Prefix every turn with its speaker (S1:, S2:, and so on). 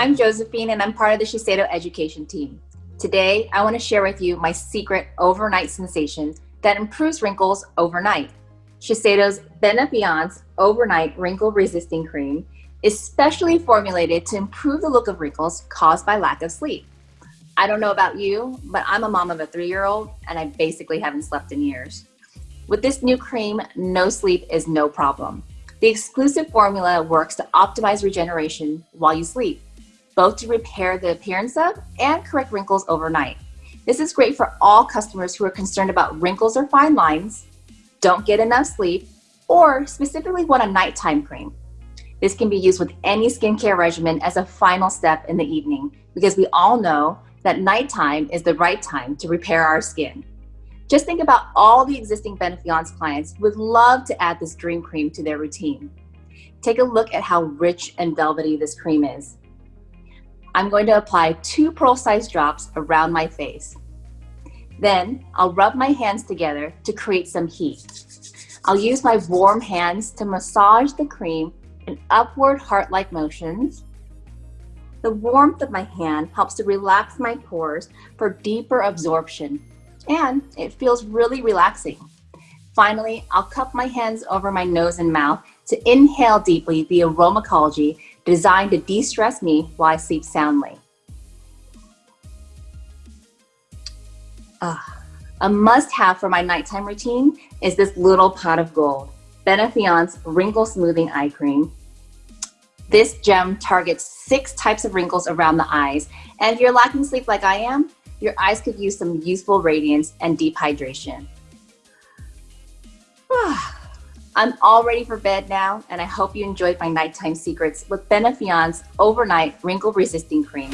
S1: I'm Josephine and I'm part of the Shiseido education team. Today, I want to share with you my secret overnight sensation that improves wrinkles overnight. Shiseido's Benefiance Overnight Wrinkle Resisting Cream is specially formulated to improve the look of wrinkles caused by lack of sleep. I don't know about you, but I'm a mom of a three-year-old and I basically haven't slept in years. With this new cream, no sleep is no problem. The exclusive formula works to optimize regeneration while you sleep, both to repair the appearance of and correct wrinkles overnight. This is great for all customers who are concerned about wrinkles or fine lines, don't get enough sleep, or specifically want a nighttime cream. This can be used with any skincare regimen as a final step in the evening because we all know that nighttime is the right time to repair our skin. Just think about all the existing Benefiance clients who would love to add this dream cream to their routine. Take a look at how rich and velvety this cream is. I'm going to apply two pearl-sized drops around my face. Then I'll rub my hands together to create some heat. I'll use my warm hands to massage the cream in upward heart-like motions the warmth of my hand helps to relax my pores for deeper absorption, and it feels really relaxing. Finally, I'll cup my hands over my nose and mouth to inhale deeply the aromacology designed to de-stress me while I sleep soundly. Uh, a must-have for my nighttime routine is this little pot of gold, Benefiance Wrinkle Smoothing Eye Cream this gem targets six types of wrinkles around the eyes. And if you're lacking sleep like I am, your eyes could use some useful radiance and deep hydration. I'm all ready for bed now, and I hope you enjoyed my nighttime secrets with Benefiance Overnight Wrinkle Resisting Cream.